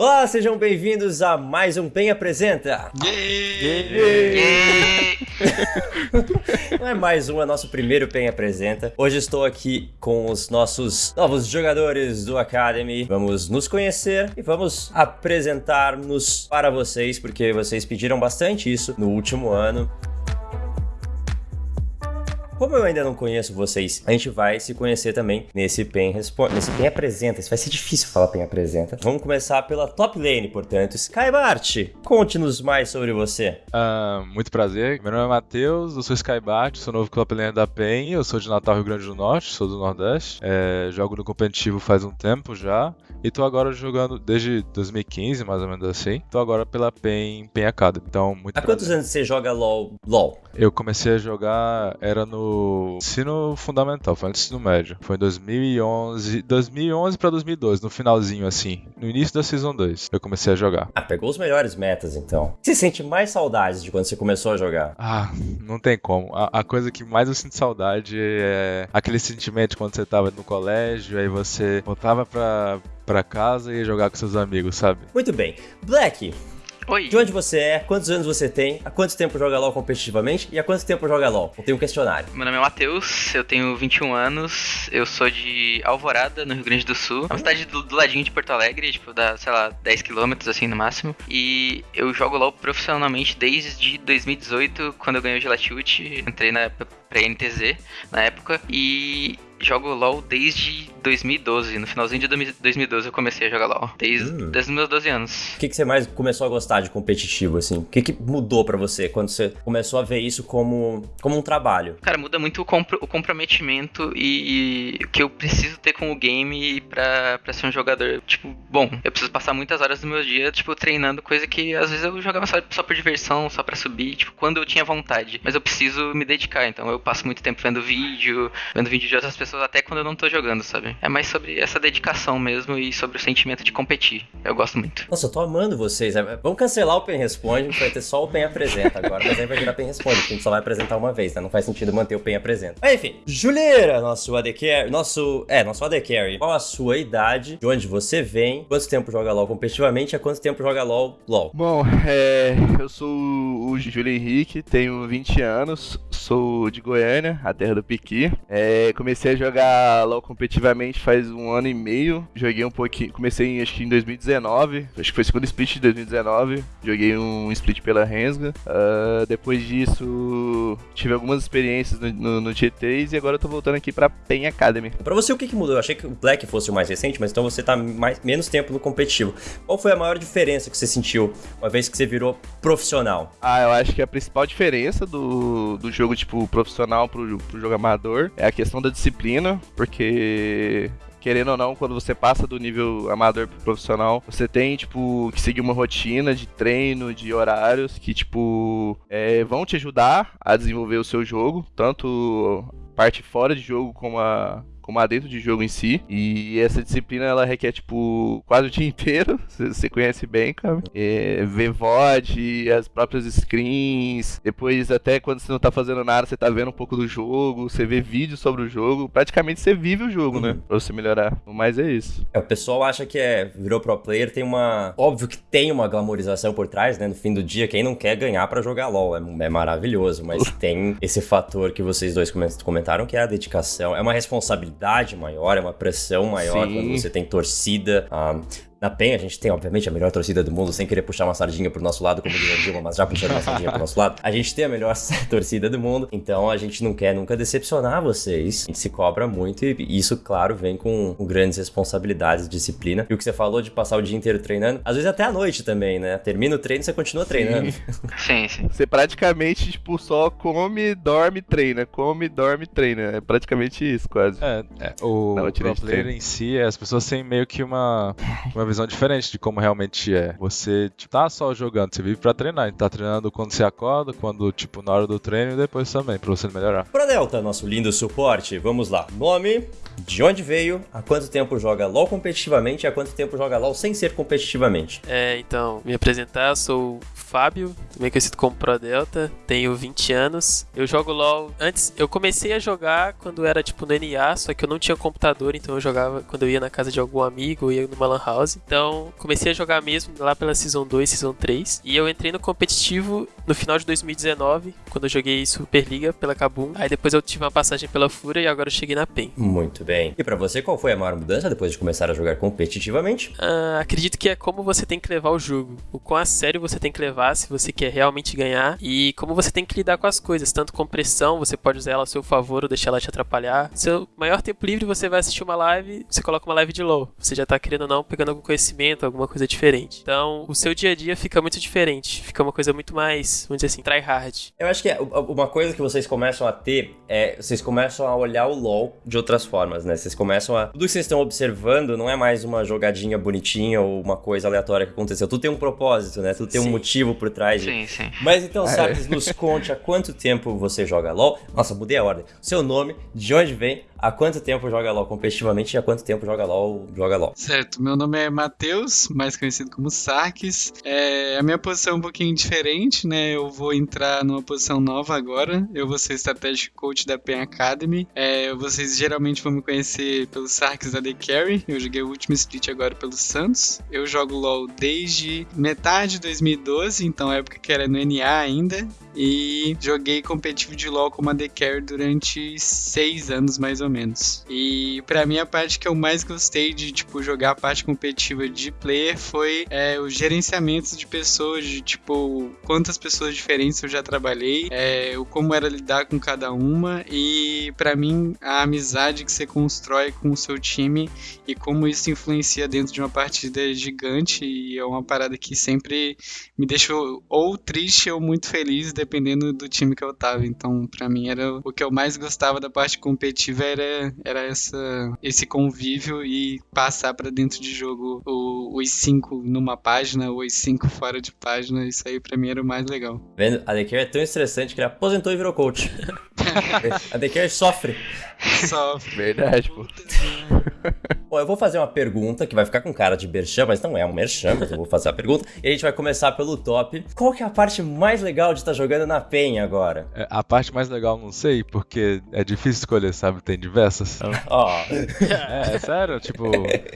Olá, sejam bem-vindos a mais um PEN Apresenta. Não é mais um, é nosso primeiro PEN Apresenta. Hoje estou aqui com os nossos novos jogadores do Academy. Vamos nos conhecer e vamos apresentar-nos para vocês, porque vocês pediram bastante isso no último ano. Como eu ainda não conheço vocês, a gente vai se conhecer também nesse PEN Responde, nesse PEN Apresenta. Isso vai ser difícil falar PEN Apresenta. Vamos começar pela top lane, portanto. Skybart, conte-nos mais sobre você. Uh, muito prazer, meu nome é Matheus, eu sou Skybart, sou novo top lane da PEN, eu sou de Natal, Rio Grande do Norte, sou do Nordeste. É, jogo no competitivo faz um tempo já. E tô agora jogando desde 2015, mais ou menos assim. Tô agora pela PEN, PEN Academy. Então, muito Há quantos anos você joga LoL? LoL? Eu comecei a jogar, era no ensino fundamental, foi antes do médio. Foi em 2011, 2011 pra 2012, no finalzinho assim, no início da Season 2, eu comecei a jogar. Ah, pegou os melhores metas então. Você sente mais saudades de quando você começou a jogar? Ah, não tem como. A, a coisa que mais eu sinto saudade é aquele sentimento quando você tava no colégio, aí você voltava pra para casa e jogar com seus amigos, sabe? Muito bem. Black, Oi. de onde você é? Quantos anos você tem? Há quanto tempo joga LoL competitivamente? E há quanto tempo joga LoL? Eu tenho um questionário. Meu nome é Matheus, eu tenho 21 anos, eu sou de Alvorada, no Rio Grande do Sul. É uma cidade do, do ladinho de Porto Alegre, tipo, dá, sei lá, 10 quilômetros assim no máximo. E eu jogo LoL profissionalmente desde 2018, quando eu ganhei o Gelatiute. Entrei na, pra NTZ na época. E jogo LoL desde 2012. No finalzinho de 2012 eu comecei a jogar LoL. Desde, Hum. desde os meus 12 anos. O que, que você mais começou a gostar de competitivo, assim? O que, que mudou pra você quando você começou a ver isso como, como um trabalho? Cara, muda muito o, compro- o comprometimento e, e o que eu preciso ter com o game pra, pra ser um jogador. Tipo, bom, eu preciso passar muitas horas do meu dia, tipo, treinando, coisa que às vezes eu jogava só, só por diversão, só pra subir, tipo, quando eu tinha vontade. Mas eu preciso me dedicar, então eu passo muito tempo vendo vídeo, vendo vídeo de outras pessoas, até quando eu não tô jogando, sabe? É mais sobre essa dedicação mesmo e sobre o sentimento de competir. Eu gosto muito. Nossa, eu tô amando vocês. É, Vamos cancelar o PEN Responde, vai ter só o PEN Apresenta agora, mas aí vai virar PEN Responde, porque a gente só vai apresentar uma vez, né? Não faz sentido manter o PEN Apresenta. Mas enfim, Juliera, nosso AD Carry, nosso, é, nosso AD Carry. Qual a sua idade, de onde você vem, quanto tempo joga LoL competitivamente e há quanto tempo joga LoL LoL? Bom, é, eu sou o Júlio Henrique, tenho 20 anos, sou de Goiânia, a terra do Piqui. É, comecei a jogar LoL competitivamente faz um ano e meio. Joguei um pouquinho, comecei em, acho que em 2019, acho que foi o segundo split de 2019. Joguei um split pela Rensga. Ah, depois disso, tive algumas experiências no, no, no T3 e agora eu tô voltando aqui pra PEN Academy. Pra você, o que, que mudou? Eu achei que o Black fosse o mais recente, mas então você tá mais, menos tempo no competitivo. Qual foi a maior diferença que você sentiu uma vez que você virou profissional? Ah, eu acho que a principal diferença do, do jogo, tipo, profissional pro, pro jogo amador é a questão da disciplina, porque. Querendo ou não, quando você passa do nível amador pro profissional, você tem, tipo, que seguir uma rotina de treino, de horários, que, tipo, é, vão te ajudar a desenvolver o seu jogo, tanto parte fora de jogo como a, como a dentro de jogo em si. E essa disciplina ela requer, tipo, quase o dia inteiro. Você conhece bem, cara. É, ver VOD, as próprias screens. Depois, até quando você não tá fazendo nada, você tá vendo um pouco do jogo. Você vê vídeos sobre o jogo. Praticamente você vive o jogo, né? Pra você melhorar. Mas é isso. É, o pessoal acha que é virou pro player, tem uma. Óbvio que tem uma glamorização por trás, né? No fim do dia, quem não quer ganhar pra jogar LOL é, é maravilhoso, mas tem esse fator que vocês dois comen- comentaram, que é a dedicação. É uma responsabilidade maior, é uma pressão maior Sim. quando você tem torcida. ah, na PEN, a gente tem, obviamente, a melhor torcida do mundo, sem querer puxar uma sardinha pro nosso lado, como diz a Dilma, mas já puxando uma sardinha pro nosso lado. A gente tem a melhor torcida do mundo, então a gente não quer nunca decepcionar vocês. A gente se cobra muito e isso, claro, vem com, com grandes responsabilidades, disciplina. E o que você falou de passar o dia inteiro treinando, às vezes até à noite também, né? Termina o treino e você continua treinando. Sim, sim. Você praticamente, tipo, só come, dorme, treina. Come, dorme, treina. É praticamente isso, quase. É, é, o de player treino. em si, é, as pessoas têm meio que uma, uma visão diferente de como realmente é. Você, tipo, tá só jogando, você vive pra treinar. Tá treinando quando você acorda, quando, tipo, na hora do treino e depois também, pra você melhorar. Pro Delta, nosso lindo suporte, vamos lá. Nome, de onde veio, há quanto tempo joga LoL competitivamente e há quanto tempo joga LoL sem ser competitivamente. É, então, me apresentar, sou o Fábio, também conhecido como Pro Delta, tenho 20 anos. Eu jogo LoL. Antes, eu comecei a jogar quando era tipo no NA, só que eu não tinha computador, então eu jogava quando eu ia na casa de algum amigo, ia numa Lan House. Então, comecei a jogar mesmo lá pela Season 2, Season 3. E eu entrei no competitivo no final de 2019, quando eu joguei Superliga pela Kabum. Aí depois eu tive uma passagem pela Fúria e agora eu cheguei na PEN. Muito bem. E para você, qual foi a maior mudança depois de começar a jogar competitivamente? Ah, acredito que é como você tem que levar o jogo. O quão a sério você tem que levar se você quer realmente ganhar. E como você tem que lidar com as coisas. Tanto com pressão, você pode usar ela a seu favor ou deixar ela te atrapalhar. Seu maior tempo livre, você vai assistir uma live, você coloca uma live de LoL. Você já tá querendo ou não, pegando algum conhecimento, alguma coisa diferente. Então, o seu dia a dia fica muito diferente. Fica uma coisa muito mais, vamos dizer assim, try hard. Eu acho que é, uma coisa que vocês começam a ter é vocês começam a olhar o LoL de outras formas, né? Vocês começam a. Tudo que vocês estão observando não é mais uma jogadinha bonitinha ou uma coisa aleatória que aconteceu. Tudo tem um propósito, né? Tudo tem sim. um motivo por trás. Sim, de... sim. Mas então, Sarkis, nos conte há quanto tempo você joga LoL. Nossa, mudei a ordem. Seu nome, de onde vem, há quanto tempo joga LoL competitivamente e há quanto tempo joga LoL, joga LoL. Certo, meu nome é Matheus, mais conhecido como Sarkis. É, a minha posição é um pouquinho diferente, né? Eu vou entrar numa posição nova agora. Eu vou ser Strategic Coach da PEN Academy. É, vocês geralmente vão me conhecer pelo Sarkis da The Carry. Eu joguei o último split agora pelo Santos. Eu jogo LoL desde metade de 2012, então época que era no NA ainda. E joguei competitivo de LoL como a The Carry durante seis anos mais ou menos. E para mim a parte que eu mais gostei de tipo jogar a parte competitiva de player foi é, o gerenciamento de pessoas, de tipo quantas pessoas diferentes eu já trabalhei, é, o como era lidar com cada uma e para mim a amizade que você constrói com o seu time e como isso influencia dentro de uma partida gigante e é uma parada que sempre me deixou ou triste ou muito feliz dependendo do time que eu tava. Então, para mim era o que eu mais gostava da parte competitiva era era, essa, esse convívio e passar para dentro de jogo o, os cinco numa página, os cinco fora de página. Isso aí para mim era o mais legal. Vendo? A Dekir é tão estressante que ele aposentou e virou coach. a Dekir sofre. Sofre. Verdade, pô. Bom, eu vou fazer uma pergunta que vai ficar com cara de merchan, mas não é um merchan, mas eu vou fazer a pergunta. E a gente vai começar pelo top. Qual que é a parte mais legal de estar tá jogando na PEN agora? É, a parte mais legal não sei, porque é difícil escolher, sabe? Tem diversas. Ó. Oh. é, é, sério, tipo,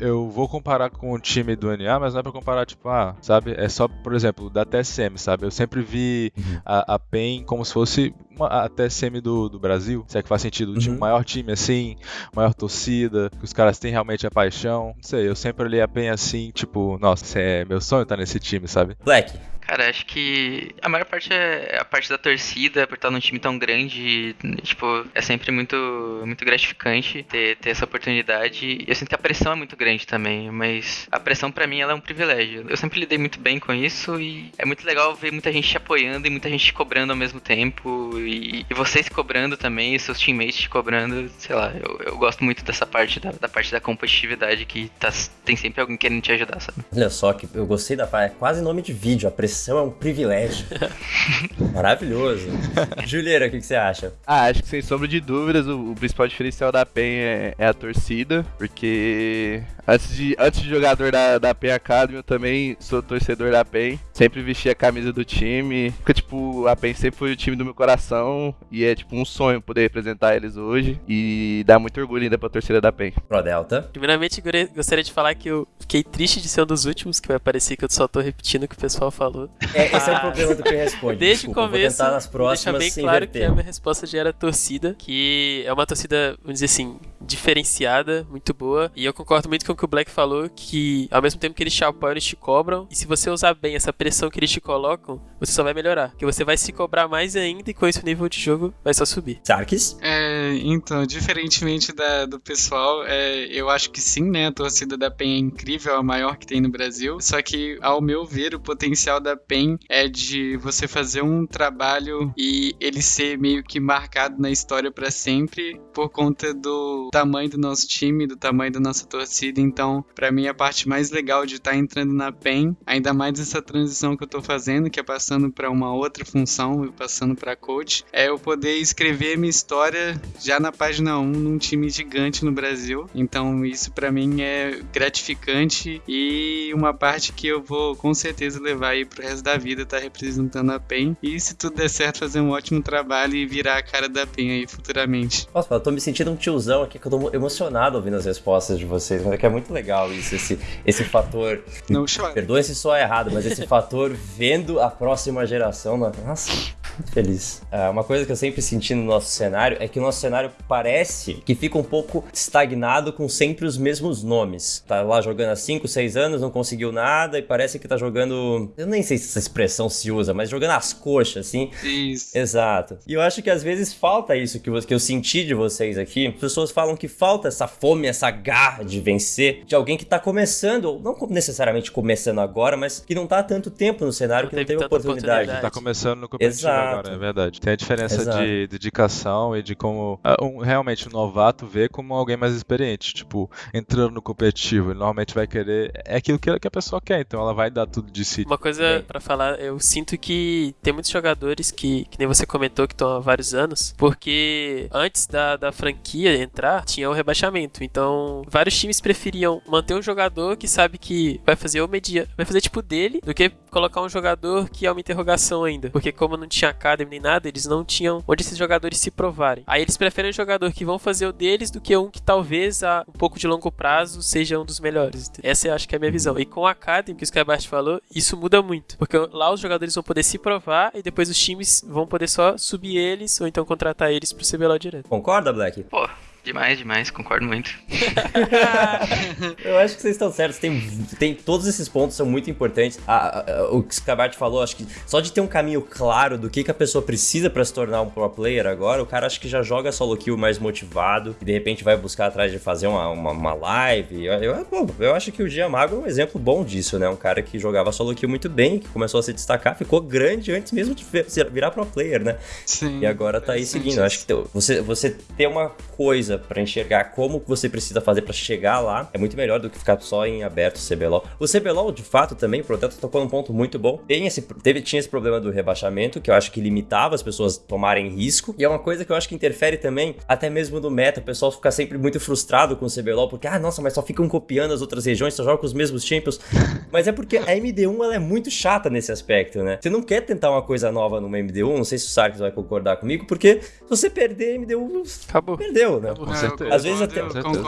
eu vou comparar com o time do NA, mas não é pra comparar, tipo, ah, sabe? É só, por exemplo, da TSM, sabe? Eu sempre vi uhum. a, a PEN como se fosse uma, a TSM do, do Brasil, se é que faz sentido, o time, uhum. maior time assim, maior torcida, que os caras têm realmente a paixão. Não sei, eu sempre olhei a PEN assim, tipo, nossa, é meu sonho estar nesse time, sabe? Black, Cara, acho que a maior parte é a parte da torcida, por estar num time tão grande, tipo, é sempre muito, muito gratificante ter, ter essa oportunidade. Eu sinto que a pressão é muito grande também, mas a pressão para mim ela é um privilégio. Eu sempre lidei muito bem com isso e é muito legal ver muita gente te apoiando e muita gente te cobrando ao mesmo tempo e, e vocês cobrando também, seus teammates te cobrando, sei lá, eu, eu gosto muito dessa parte da, da parte da competitividade que tá, tem sempre alguém querendo te ajudar, sabe? Olha só que eu gostei da é quase nome de vídeo, a pressão é um privilégio. Maravilhoso. Juliana, o que, que, você acha? Ah, acho que sem sombra de dúvidas, o, o principal diferencial da PEN é, é, a torcida, porque antes de, antes de jogador da, da PEN Academy, eu também sou torcedor da PEN. Sempre vesti a camisa do time. Porque, tipo, a PEN sempre foi o time do meu coração e é, tipo, um sonho poder representar eles hoje e dá muito orgulho ainda pra torcida da PEN. Pro Delta. Primeiramente, gostaria de falar que eu fiquei triste de ser um dos últimos, que vai parecer que eu só tô repetindo o que o pessoal falou. É, esse é o problema do que responde. Desde Desculpa, o começo, vou nas próximas deixar bem claro que a minha resposta já era torcida, que é uma torcida, vamos dizer assim, diferenciada, muito boa. E eu concordo muito com o que o Black falou, que ao mesmo tempo que eles te apoiam, eles te cobram. E se você usar bem essa pressão que eles te colocam, você só vai melhorar. Que você vai se cobrar mais ainda e com isso o nível de jogo vai só subir. Sarkis? É, então, diferentemente da, do pessoal, é, eu acho que sim, né? A torcida da PEN é incrível, a maior que tem no Brasil. Só que, ao meu ver, o potencial da PEN é de você fazer um trabalho e ele ser meio que marcado na história para sempre por conta do tamanho do nosso time, do tamanho da nossa torcida. Então, para mim, a parte mais legal de estar tá entrando na PEN, ainda mais essa transição que eu tô fazendo, que é passando para uma outra função, passando para coach, é eu poder escrever minha história já na página 1 num time gigante no Brasil. Então isso para mim é gratificante e uma parte que eu vou com certeza levar aí pro resto da vida, tá representando a PEN. E se tudo der certo, fazer um ótimo trabalho e virar a cara da PEN aí futuramente. Nossa, eu tô me sentindo um tiozão aqui, que eu tô emocionado ouvindo as respostas de vocês, mas é que é muito legal isso, esse, esse fator. Não chora. Perdoe se só é errado, mas esse fator vendo a próxima geração. Nossa, feliz. É, uma coisa que eu sempre senti no nosso cenário é que o nosso cenário parece que fica um pouco estagnado com sempre os mesmos nomes. Tá lá jogando há 5, 6 anos, não conseguiu nada e parece que tá jogando. Eu nem sei se essa expressão se usa, mas jogando as coxas, assim. Isso. Exato. E eu acho que às vezes falta isso que, que eu senti de vocês aqui. As pessoas falam que falta essa fome, essa garra de vencer de alguém que tá começando, não necessariamente começando agora, mas que não tá há tanto tempo no cenário, que não teve oportunidade. oportunidade. Tá começando no competitivo Exato. Agora, é verdade. Tem a diferença Exato. de dedicação e de como uh, um, realmente um novato vê como alguém mais experiente. Tipo, entrando no competitivo, ele normalmente vai querer. É aquilo que a pessoa quer, então ela vai dar tudo de si. Uma coisa para falar, eu sinto que tem muitos jogadores que, que nem você comentou, que estão há vários anos, porque antes da, da franquia entrar, tinha o rebaixamento. Então, vários times preferiam manter um jogador que sabe que vai fazer o media, vai fazer tipo dele, do que colocar um jogador que é uma interrogação ainda. Porque como não tinha academy nem nada, eles não tinham onde esses jogadores se provarem. Aí eles preferem um jogador que vão fazer o deles do que um que talvez a um pouco de longo prazo seja um dos melhores. Essa eu acho que é a minha visão. E com a Academy, que o Skybart falou, isso muda muito. Porque lá os jogadores vão poder se provar e depois os times vão poder só subir eles ou então contratar eles pro CBLOL direto. Concorda, Black? Pô, Demais, demais, concordo muito. eu acho que vocês estão certos. Tem, tem, todos esses pontos são muito importantes. o que o Scabart falou, acho que só de ter um caminho claro do que, que a pessoa precisa para se tornar um pro player agora, o cara acho que já joga solo kill mais motivado e de repente vai buscar atrás de fazer uma, uma, uma live. Eu, eu, eu acho que o Gia Mago é um exemplo bom disso, né? Um cara que jogava solo kill muito bem, que começou a se destacar, ficou grande antes mesmo de virar pro player, né? Sim. E agora tá aí seguindo. Acho que você, você ter uma coisa para enxergar como você precisa fazer para chegar lá, é muito melhor do que ficar só em aberto o CBLOL. O CBLOL, de fato, também, Proteto tocou num ponto muito bom. Tem esse, teve, tinha esse problema do rebaixamento, que eu acho que limitava as pessoas tomarem risco. E é uma coisa que eu acho que interfere também, até mesmo no meta. O pessoal fica sempre muito frustrado com o CBLOL, porque, ah, nossa, mas só ficam copiando as outras regiões, só jogam com os mesmos champions. mas é porque a MD1 ela é muito chata nesse aspecto, né? Você não quer tentar uma coisa nova numa MD1, não sei se o Sarkis vai concordar comigo, porque se você perder MD1, acabou. Perdeu, né? Com certeza. Às vezes até,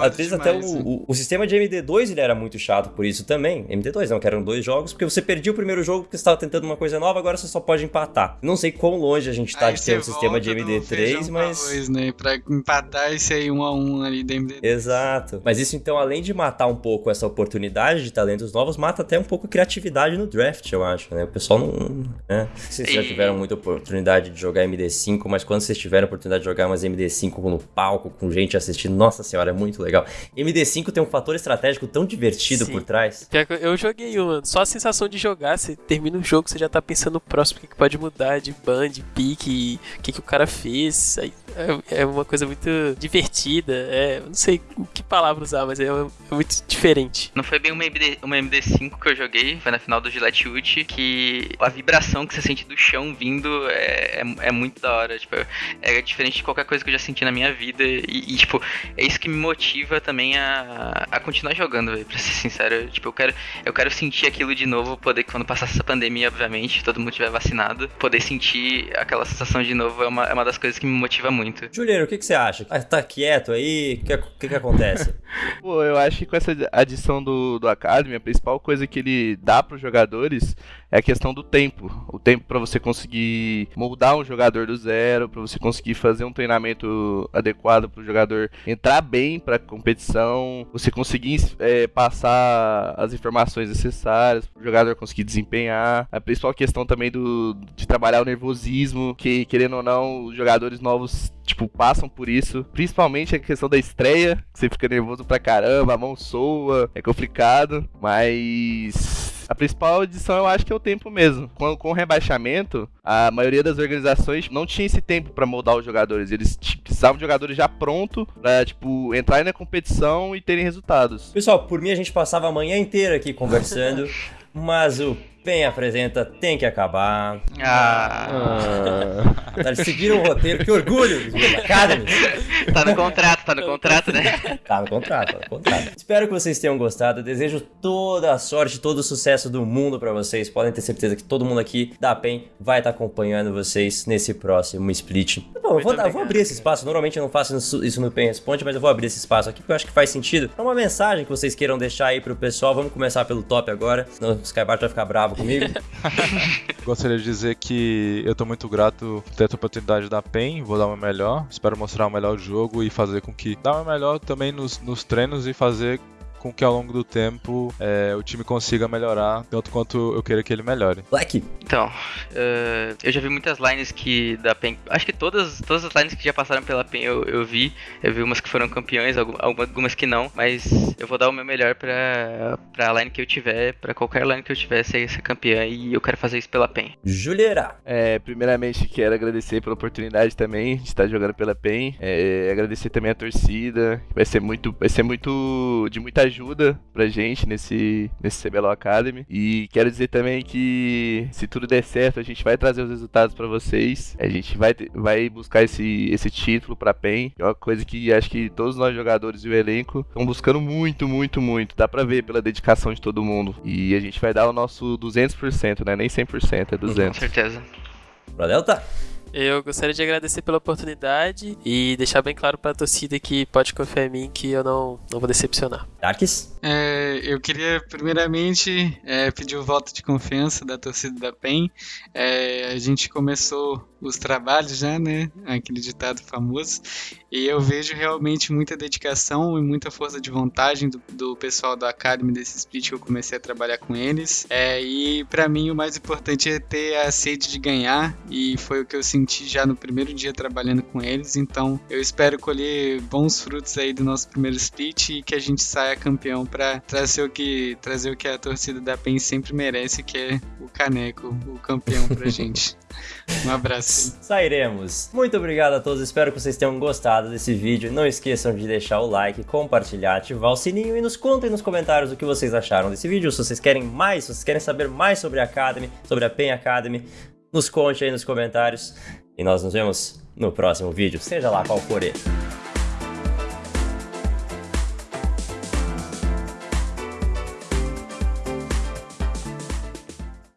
às vezes até o, o, o, sistema de MD2 ele era muito chato por isso também. MD2 não, que eram dois jogos, porque você perdia o primeiro jogo porque você estava tentando uma coisa nova, agora você só pode empatar. Não sei quão longe a gente tá aí de ter um sistema de MD3, mas. Pra, dois, né? pra empatar esse aí um a um ali da MD2. Exato. Mas isso então, além de matar um pouco essa oportunidade de talentos novos, mata até um pouco a criatividade no draft, eu acho, né? O pessoal não. Né? Vocês já tiveram muita oportunidade de jogar MD5, mas quando vocês tiveram oportunidade de jogar umas MD5 no palco, com gente assistindo, nossa senhora, é muito legal. MD5 tem um fator estratégico tão divertido Sim. por trás. Eu joguei uma, só a sensação de jogar, você termina um jogo, você já tá pensando no próximo, o que, que pode mudar de ban, de pique, o que, que o cara fez. Aí é, é uma coisa muito divertida. É, não sei que palavra usar, mas é, é muito diferente. Não foi bem uma, MD, uma MD5 que eu joguei, foi na final do Gillette Ult, que a vibração que você sente do chão vindo é, é, é, muito da hora. Tipo, é diferente de qualquer coisa que eu já senti na minha vida. E, e tipo, é isso que me motiva também a, a continuar jogando, véio, pra ser sincero. Tipo, eu quero, eu quero sentir aquilo de novo, poder, quando passar essa pandemia, obviamente, todo mundo estiver vacinado, poder sentir aquela sensação de novo é uma, é uma das coisas que me motiva muito. Juliano, o que, que você acha? Ah, tá quieto aí? O que, que, que acontece? Pô, eu acho que com essa adição do, do Academy, a principal coisa que ele dá para os jogadores é a questão do tempo. O tempo para você conseguir moldar um jogador do zero, para você conseguir fazer um treinamento adequado para o jogador entrar bem para competição, você conseguir é, passar as informações necessárias o jogador conseguir desempenhar. A principal questão também do, de trabalhar o nervosismo, que querendo ou não, os jogadores novos tipo, passam por isso. Principalmente a questão da estreia, que você fica nervoso pra caramba, a mão soa, é complicado, mas a principal edição eu acho que é o tempo mesmo. Com, com o rebaixamento, a maioria das organizações não tinha esse tempo para moldar os jogadores. Eles precisavam de jogadores já pronto pra, tipo, entrarem na competição e terem resultados. Pessoal, por mim a gente passava a manhã inteira aqui conversando, mas o PEN apresenta Tem que Acabar. Ah, Ah, Tá, Eles seguiram o roteiro, que orgulho Academy. tá no contrato, tá no contrato, né? Tá no contrato, tá no contrato. Espero que vocês tenham gostado. Eu desejo toda a sorte, todo o sucesso do mundo pra vocês. Podem ter certeza que todo mundo aqui da PEN vai estar acompanhando vocês nesse próximo split. Bom, eu vou, vou abrir esse espaço. Normalmente eu não faço isso- isso no PEN Responde, mas eu vou abrir esse espaço aqui porque eu acho que faz sentido. É uma mensagem que vocês queiram deixar aí pro pessoal. Vamos começar pelo top agora. Senão o Skybart vai ficar bravo comigo. gostaria de dizer que eu tô muito grato por ter essa oportunidade da PEN, vou dar o meu melhor, espero mostrar o melhor jogo e fazer com que dar o meu melhor também nos, nos treinos e fazer com que ao longo do tempo é, o time consiga melhorar tanto quanto eu queira que ele melhore. Black, Então, eh, eu já vi muitas lines que da PEN. Acho que todas, todas as lines que já passaram pela PEN eu, eu vi. Eu vi umas que foram campeões, algu- algumas que não. Mas eu vou dar o meu melhor pra, pra line que eu tiver, pra qualquer line que eu tiver ser, ser campeã. E eu quero fazer isso pela PEN. Juliera. É, primeiramente quero agradecer pela oportunidade também de estar jogando pela PEN. É, agradecer também a torcida. Vai ser muito, vai ser muito de muita ajuda pra gente nesse nesse CBLOL Academy. E quero dizer também que se tudo der certo, a gente vai trazer os resultados pra vocês. A gente vai ter- vai buscar esse esse título pra PEN. É uma coisa que acho que todos nós jogadores e o elenco estão buscando muito, muito, muito. Dá pra ver pela dedicação de todo mundo. E a gente vai dar o nosso 200%, né? Nem 100%, é Com 200. certeza. Pra Delta. Eu gostaria de agradecer pela oportunidade e deixar bem claro pra torcida que pode confiar em mim que eu não, não vou decepcionar. Darks. É, eu queria primeiramente é, pedir o voto de confiança da torcida da PEN. É, a gente começou os trabalhos já, né? Aquele ditado famoso. E eu vejo realmente muita dedicação e muita força de vontade do, do pessoal da Academy desse split que eu comecei a trabalhar com eles. É, e pra mim o mais importante é ter a sede de ganhar. E foi o que eu senti já no primeiro dia trabalhando com eles. Então eu espero colher bons frutos aí do nosso primeiro split e que a gente saia campeão pra trazer o que, trazer o que a torcida da PEN sempre merece, que é o caneco, o campeão pra gente. Um abraço. Sairemos. Muito obrigado a todos, espero que vocês tenham gostado desse vídeo. Não esqueçam de deixar o like, compartilhar, ativar o sininho e nos contem nos comentários o que vocês acharam desse vídeo. Se vocês querem mais, se vocês querem saber mais sobre a Academy, sobre a PEN Academy, nos conte aí nos comentários. E nós nos vemos no próximo vídeo, seja lá qual for ele.